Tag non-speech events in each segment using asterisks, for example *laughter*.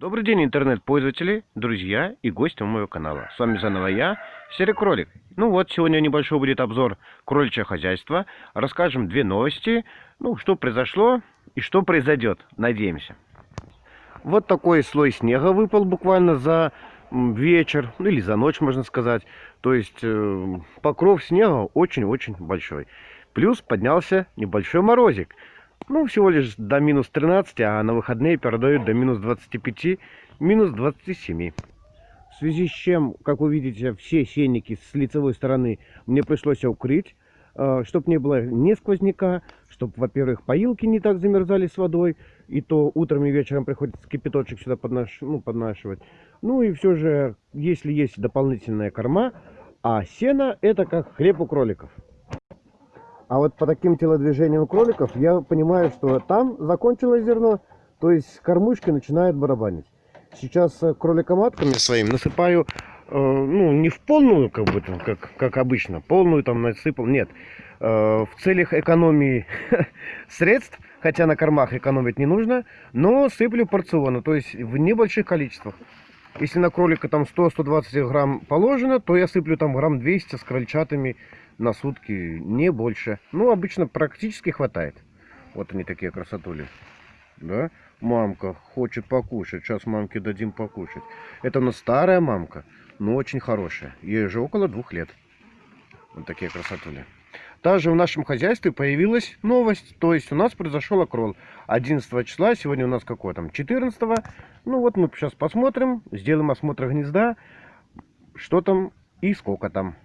Добрый день, интернет-пользователи, друзья и гости моего канала. С вами заново я, Серый Кролик. Ну вот, сегодня небольшой будет обзор кроличьего хозяйства. Расскажем две новости, ну, что произошло и что произойдет, надеемся. Вот такой слой снега выпал буквально за вечер, ну или за ночь, можно сказать. То есть э, покров снега очень-очень большой. Плюс поднялся небольшой морозик. Ну, всего лишь до минус 13, а на выходные передают до минус 25, минус 27. В связи с чем, как вы видите, все сенники с лицевой стороны мне пришлось укрыть, э, чтобы не было ни сквозняка, чтобы, во-первых, поилки не так замерзали с водой, и то утром и вечером приходится кипяточек сюда поднош... ну, поднашивать. Ну и все же, если есть дополнительная корма, а сено это как хлеб у кроликов. А вот по таким телодвижениям кроликов я понимаю, что там закончилось зерно, то есть кормушки начинают барабанить. Сейчас э, кроликоматками своим насыпаю, э, ну, не в полную, как бы, как, как обычно, полную там насыпал, нет. Э, в целях экономии *laughs* средств, хотя на кормах экономить не нужно, но сыплю порционно, то есть в небольших количествах. Если на кролика там 100-120 грамм положено, то я сыплю там грамм 200 с крольчатами на сутки, не больше. Ну, обычно практически хватает. Вот они такие красотули. Да? Мамка хочет покушать. Сейчас мамке дадим покушать. Это у нас старая мамка, но очень хорошая. Ей же около двух лет. Вот такие красотули. Также в нашем хозяйстве появилась новость. То есть у нас произошел окрол 11 числа. Сегодня у нас какое там? 14. Ну вот мы сейчас посмотрим. Сделаем осмотр гнезда. Что там и сколько там.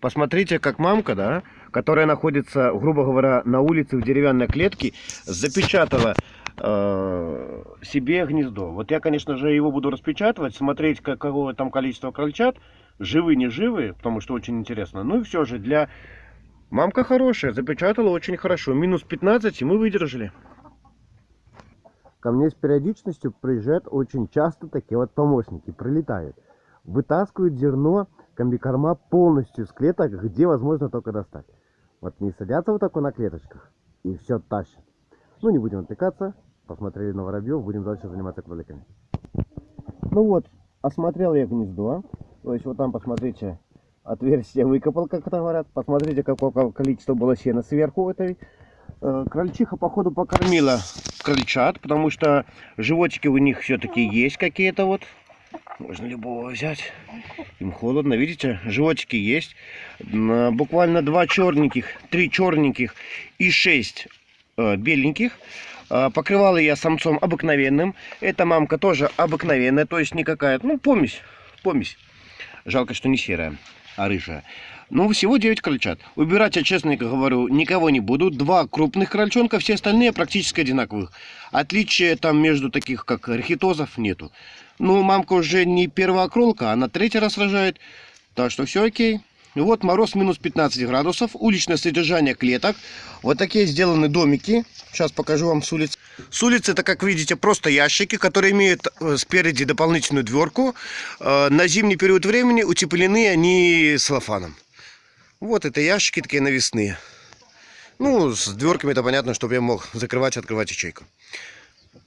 Посмотрите, как мамка, да, которая находится, грубо говоря, на улице в деревянной клетке, запечатала э, себе гнездо. Вот я, конечно же, его буду распечатывать, смотреть, какого там количество крольчат, живы, не живы, потому что очень интересно. Ну и все же, для... Мамка хорошая, запечатала очень хорошо. Минус 15, и мы выдержали. Ко мне с периодичностью приезжают очень часто такие вот помощники, прилетают. Вытаскивают зерно комбикорма полностью с клеток, где возможно только достать. Вот не садятся вот такой на клеточках и все тащат. Ну, не будем отвлекаться. Посмотрели на воробьев, будем дальше заниматься кроликами. Ну вот, осмотрел я гнездо. То есть вот там, посмотрите, отверстие выкопал, как это говорят. Посмотрите, какое количество было сена сверху этой. Э, крольчиха, походу, покормила крольчат, потому что животики у них все-таки есть какие-то вот. Можно любого взять. Им холодно. Видите, животики есть. Буквально два черненьких, три черненьких и шесть э, беленьких. Э, покрывала я самцом обыкновенным. Эта мамка тоже обыкновенная, то есть никакая, ну, помесь, помесь. Жалко, что не серая, а рыжая. Ну, всего 9 крольчат. Убирать я, честно говорю, никого не буду. Два крупных крольчонка, все остальные практически одинаковых. Отличия там между таких, как архитозов, нету. Ну, мамка уже не первая кролка, она третий раз рожает. Так что все окей. Вот мороз минус 15 градусов, уличное содержание клеток. Вот такие сделаны домики. Сейчас покажу вам с улицы. С улицы это, как видите, просто ящики, которые имеют э, спереди дополнительную дверку. Э, на зимний период времени утеплены они целлофаном. Вот это ящики такие навесные. Ну, с дверками это понятно, чтобы я мог закрывать и открывать ячейку.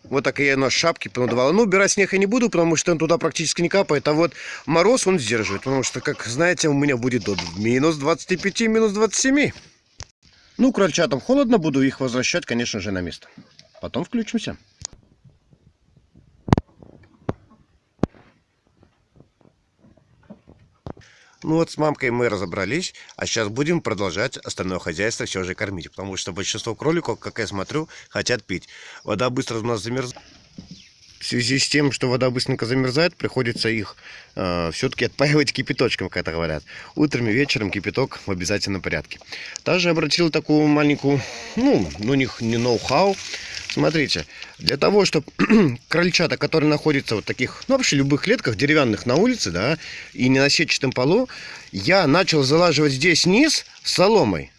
Вот так я на шапке понадувала. Ну, убирать снег я не буду, потому что он туда практически не капает. А вот мороз он сдерживает. Потому что, как знаете, у меня будет до минус 25, минус 27. Ну, крольчатам холодно, буду их возвращать, конечно же, на место. Потом включимся. Ну вот с мамкой мы разобрались, а сейчас будем продолжать остальное хозяйство все же кормить. Потому что большинство кроликов, как я смотрю, хотят пить. Вода быстро у нас замерзает. В связи с тем, что вода быстренько замерзает, приходится их э, все-таки отпаивать *laughs* кипяточком, как это говорят. Утром и вечером кипяток в обязательном порядке. Также обратил такую маленькую, ну, ну них не ноу-хау. Смотрите, для того, чтобы *clears throat* крольчата, которые находятся вот таких, ну вообще любых клетках, деревянных на улице, да, и не на сетчатом полу, я начал залаживать здесь низ соломой,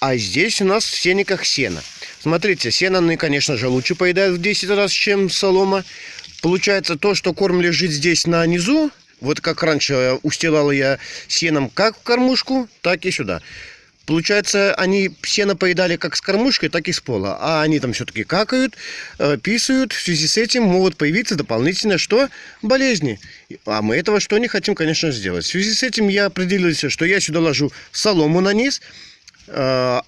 а здесь у нас в сениках сено. Смотрите, сено, ну и, конечно же, лучше поедают в 10 раз, чем солома. Получается то, что корм лежит здесь на низу, вот как раньше устилала я сеном как в кормушку, так и сюда. Получается, они сено поедали как с кормушкой, так и с пола. А они там все-таки какают, э, писают. В связи с этим могут появиться дополнительно что? Болезни. А мы этого что не хотим, конечно, сделать. В связи с этим я определился, что я сюда ложу солому на низ, э,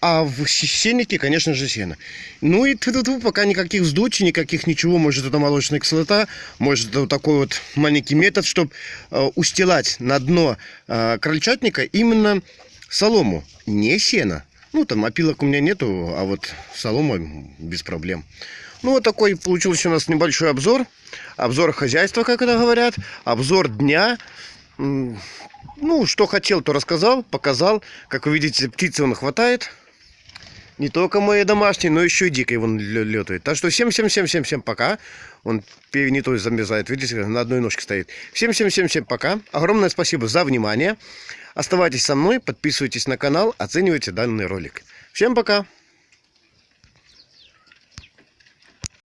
а в сеннике, конечно же, сено. Ну и -тьфу, пока никаких вздутий, никаких ничего. Может, это молочная кислота, может, это вот такой вот маленький метод, чтобы устилать на дно э, крольчатника именно солому, не сено. Ну, там опилок у меня нету, а вот солома без проблем. Ну, вот такой получился у нас небольшой обзор. Обзор хозяйства, как это говорят. Обзор дня. Ну, что хотел, то рассказал, показал. Как вы видите, птицы он хватает. Не только мои домашние, но еще и дикой вон летает. Так что всем-всем-всем-всем-всем пока. Он не то замерзает, видите, на одной ножке стоит. Всем-всем-всем-всем пока. Огромное спасибо за внимание. Оставайтесь со мной, подписывайтесь на канал, оценивайте данный ролик. Всем пока!